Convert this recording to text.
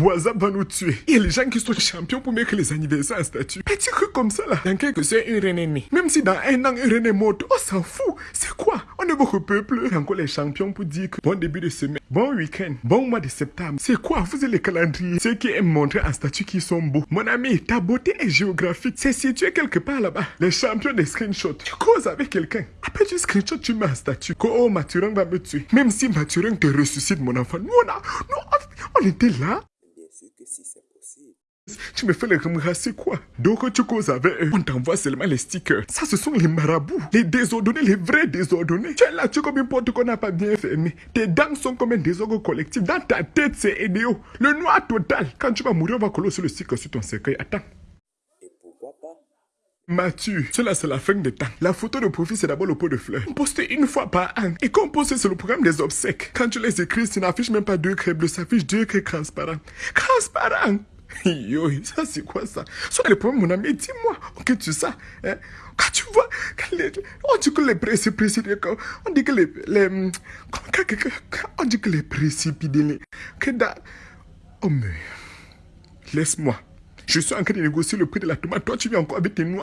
WhatsApp va nous tuer. Il y a les gens qui sont champions pour mettre les anniversaires en statut. Petit truc comme ça là. Dans quelques une reine née. Même si dans un an, une reine est morte, on s'en fout. C'est quoi? On est beaucoup peuple. Encore les champions pour dire que bon début de semaine, bon week-end, bon mois de septembre. C'est quoi? Vous avez les calendriers. Ceux qui aiment montrer en statut qu'ils sont beaux. Mon ami, ta beauté est géographique. C'est situé quelque part là-bas. Les champions des screenshots. Tu causes avec quelqu'un. Après tu screenshot, tu mets un statut. Que oh, Mathurin va me tuer. Même si Mathurin te ressuscite, mon enfant. Nous, on, a, nous, on était là. Si c'est possible. Tu me fais le remercier c'est quoi? Donc tu causes avec eux. On t'envoie seulement les stickers. Ça, ce sont les marabouts. Les désordonnés, les vrais désordonnés. Tu es là, tu es comme une porte qu'on n'a pas bien fermée. Tes dents sont comme un désordre collectif. Dans ta tête, c'est idéo. Le noir total. Quand tu vas mourir, on va coller sur le sticker sur ton cercueil. Attends. Mathieu, cela c'est la fin des temps. La photo de profil c'est d'abord le pot de fleurs. On poste une fois par an. Et quand poste c'est le programme des obsèques. Quand tu les écris, ça n'affiche même pas deux craies bleues, ça affiche deux craies transparents. Transparent Yo, ça c'est quoi ça? Soit le problème, mon ami, dis-moi, ok, tu sais, hein? Quand tu vois, quand les, on dit que les précipités, on dit que les, les on dit que les précipités, que da, oh mais, laisse-moi. Je suis en train de négocier le prix de la tomate. Toi, tu viens encore avec tes noix.